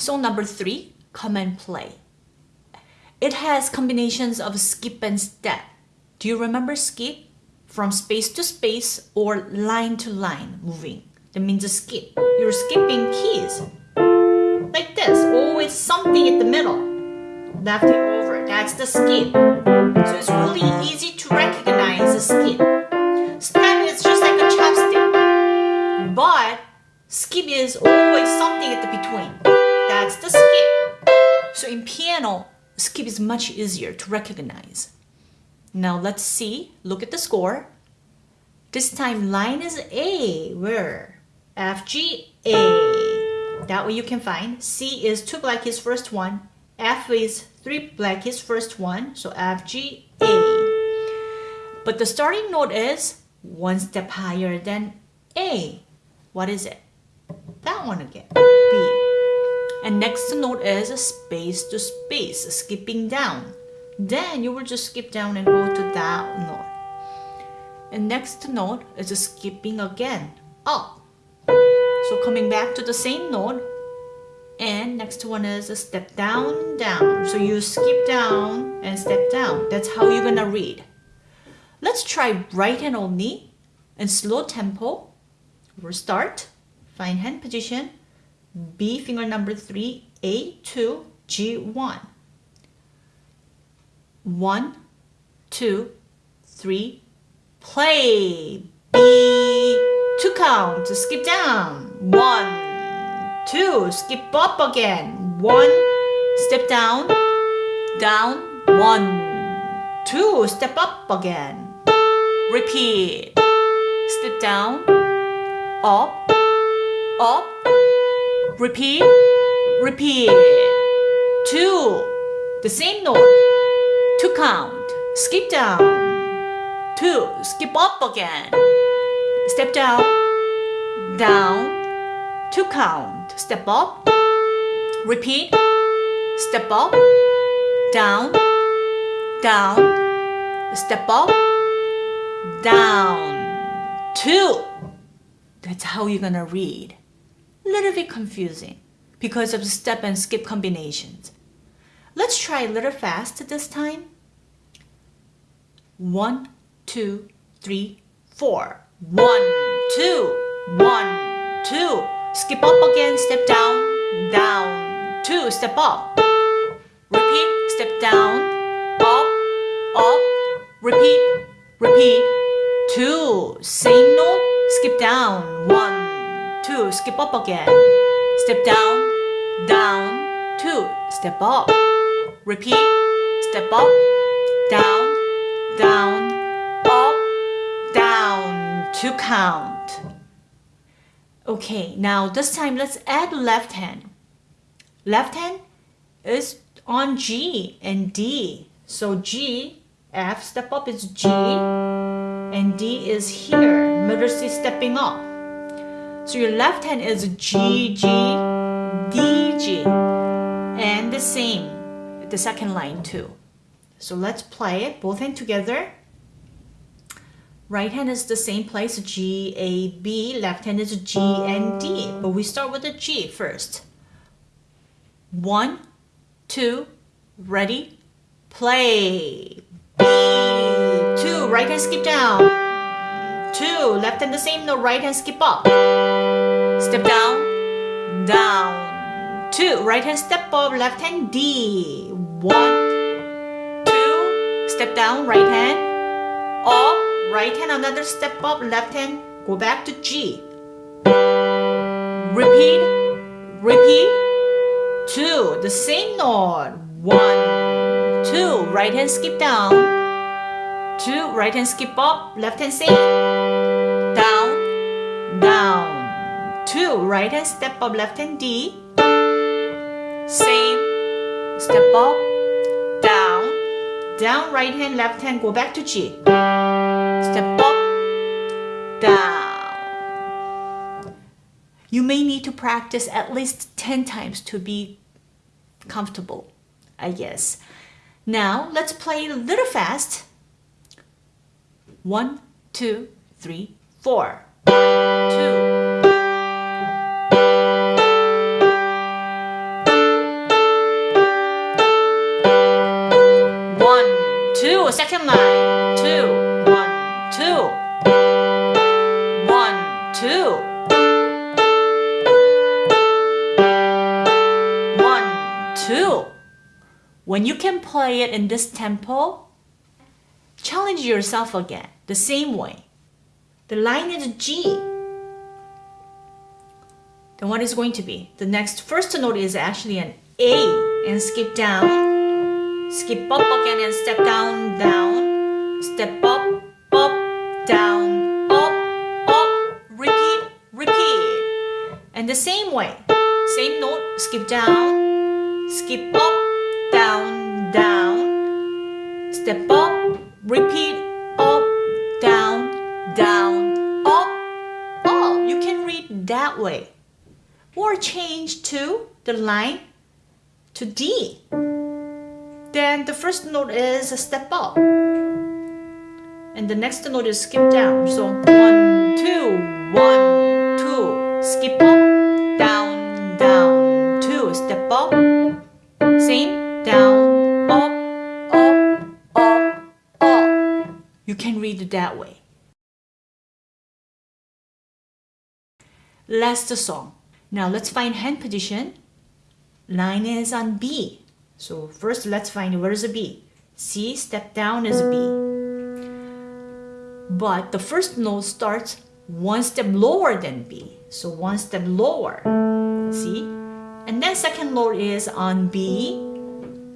Song number three, Come and Play. It has combinations of skip and step. Do you remember skip? From space to space or line to line moving. That means a skip. You're skipping keys. Like this, always something in the middle. Left and over, that's the skip. So it's really easy to recognize a skip. Step is just like a chopstick. But skip is always something in the between. The skip. So in piano, skip is much easier to recognize. Now let's see, look at the score. This time line is A, where? F, G, A. That way you can find. C is two black keys first one. F is three black keys first one. So F, G, A. But the starting note is one step higher than A. What is it? That one again, B. And next note is a space to space, skipping down. Then you will just skip down and go to that note. And next note is a skipping again, up. So coming back to the same note. And next one is a step down, down. So you skip down and step down. That's how you're gonna read. Let's try right hand only and slow tempo. We'll start, find hand position, B finger number 3, A2, G1. 1, 2, 3, play. B, 2 count, skip down. 1, 2, skip up again. 1, step down, down, 1, 2, step up again. Repeat. Step down, up, up, repeat, repeat. Two, the same note. Two count, skip down. Two, skip up again. Step down, down. Two count, step up. Repeat, step up, down, down. Step up, down. Two. That's how you're gonna read little bit confusing because of the step and skip combinations. Let's try a little fast this time. One, two, three, four. One, two, one, two. Skip up again, step down, down, two, step up. Repeat, step down, up, up, repeat, repeat, two. Same note, skip down, one, two, skip up again. Step down, down, two, step up. Repeat, step up, down, down, up, down, to count. Okay, now this time let's add left hand. Left hand is on G and D. So G, F, step up is G, and D is here. Middle C stepping up. So your left hand is G, G, D, G. And the same, the second line too. So let's play it, both hands together. Right hand is the same place, G, A, B. Left hand is G and D. But we start with the G first. One, two, ready, play. B, two, right hand skip down. Two, left hand the same note, right hand skip up. Step down, down. Two, right hand step up, left hand D. One, two, step down, right hand. Up, right hand another step up, left hand, go back to G. Repeat, repeat. Two, the same note. One, two, right hand skip down. Two, right hand skip up, left hand same 2. Right hand step up, left hand D. Same. Step up, down, down, right hand, left hand, go back to G. Step up, down. You may need to practice at least 10 times to be comfortable, I guess. Now, let's play a little fast. One, two, three, four. Two, Second line, two, one, two, one, two, one, two. When you can play it in this tempo, challenge yourself again the same way. The line is G. Then what is going to be? The next first note is actually an A and skip down, skip up again and step down, down, step up, up, down, up, up, repeat, repeat. And the same way, same note, skip down, skip up, down, down, step up, repeat, up, down, down, up, up. You can read that way. Or change to the line to D. Then the first note is a step up. And the next note is skip down. So one, two, one, two. Skip up, down, down, two. Step up. Same, down, up, up, up, up. You can read it that way. Last song. Now let's find hand position. Line is on B. So first let's find where is a B. C step down is B. But the first note starts one step lower than B. So one step lower. See? And then second note is on B.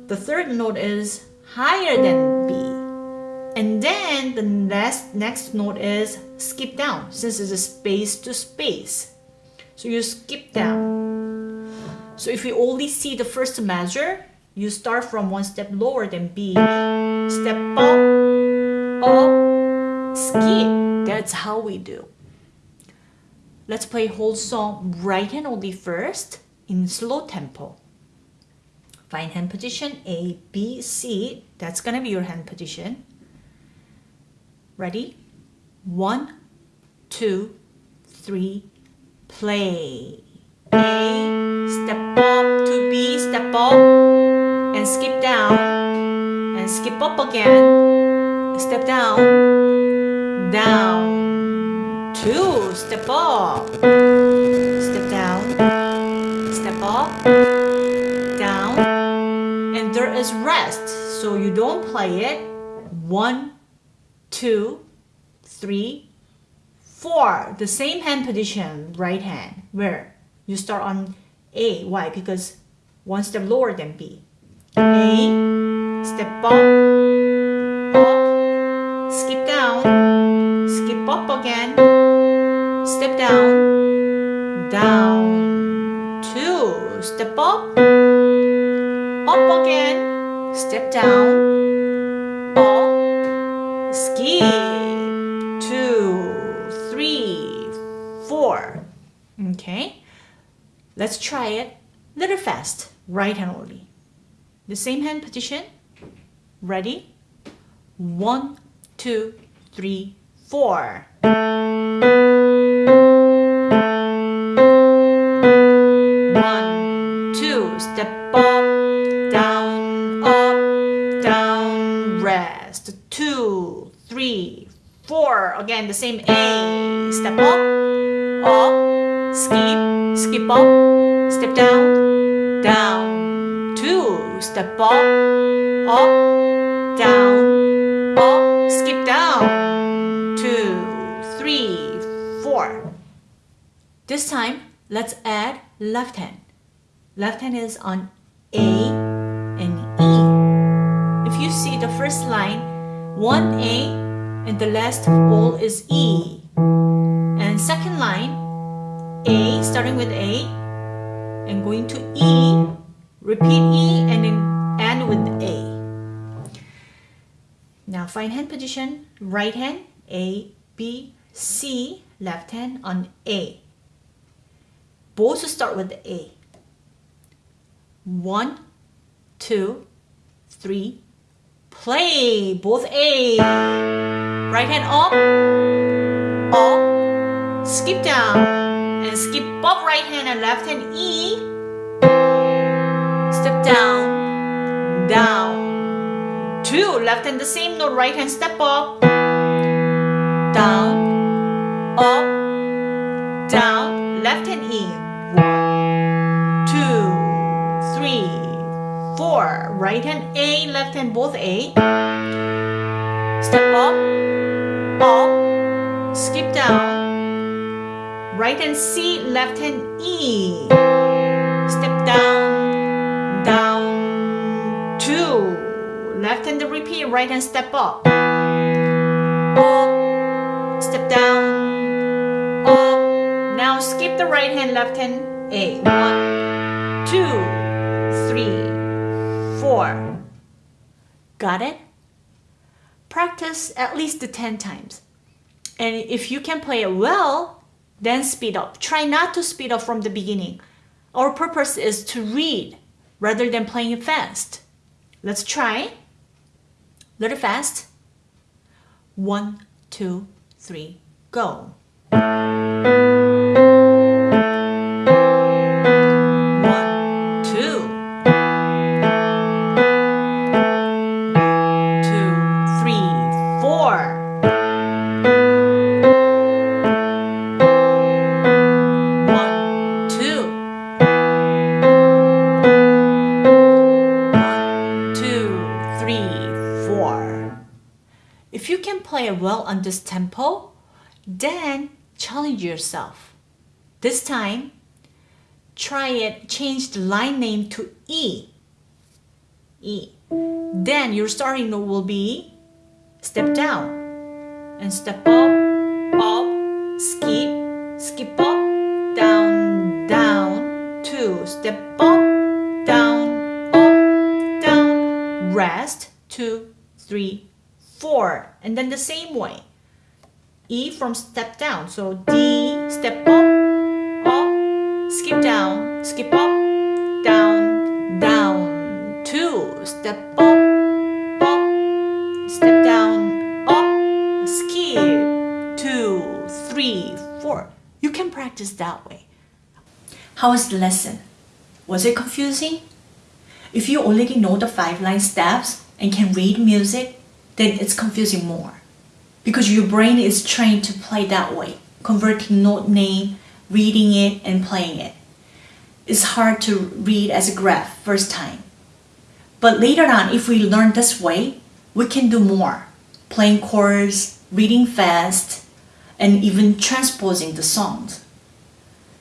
The third note is higher than B. And then the next, next note is skip down since it's a space to space. So you skip down. So if you only see the first measure, you start from one step lower than B. Step up, up, skip. That's how we do. Let's play whole song right hand only first in slow tempo. Find hand position A, B, C. That's gonna be your hand position. Ready? One, two, three, play. A, step up to B, step up, and skip down, and skip up again, step down, down, two, step up, step down, step up, down, and there is rest, so you don't play it, one, two, three, four. The same hand position, right hand, where you start on A. Why? Because one step lower than B. A, step up, up, skip down, skip up again, step down, down, two, step up, up again, step down, up, skip, two, three, four. Okay, let's try it. Little fast, right hand only. The same hand position. Ready? One, two, three, four. One, two, step up, down, up, down, rest. Two, three, four. Again, the same A. Step up, up, skip, skip up, step down, step up, up, down, up, skip down. Two, three, four. This time, let's add left hand. Left hand is on A and E. If you see the first line, one A and the last all is E. And second line, A starting with A and going to E, repeat E and then end with A. Now find hand position, right hand, A, B, C, left hand on A. Both to start with the A. One, two, three, play. Both A. Right hand up, up, skip down, and skip up right hand and left hand E. Down, down, two, left hand the same note, right hand step up, down, up, down, left hand E, one, two, three, four, right hand A, left hand both A, step up, up, skip down, right hand C, left hand E, step down, left hand repeat, right hand step up, up, step down, up, now skip the right hand, left hand A, one, two, three, four, got it? Practice at least 10 times. And if you can play it well, then speed up. Try not to speed up from the beginning. Our purpose is to read rather than playing fast. Let's try. Little fast. One, two, three, go. On this tempo, then challenge yourself. This time, try it, change the line name to E. E. Then your starting note will be step down and step up, up, skip, skip up, down, down, two, step up, down, up, down, rest, two, three, four, and then the same way. E from step down, so D, step up, up, skip down, skip up, down, down, two, step up, up, step down, up, skip, two, three, four. You can practice that way. How was the lesson? Was it confusing? If you already know the five line steps and can read music, then it's confusing more. Because your brain is trained to play that way, converting note name, reading it, and playing it. It's hard to read as a graph first time. But later on, if we learn this way, we can do more. Playing chords, reading fast, and even transposing the songs.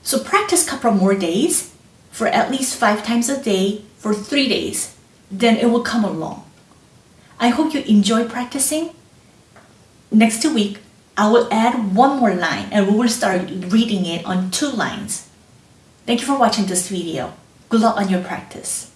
So practice couple more days for at least five times a day for three days. Then it will come along. I hope you enjoy practicing. Next week, I will add one more line and we will start reading it on two lines. Thank you for watching this video. Good luck on your practice.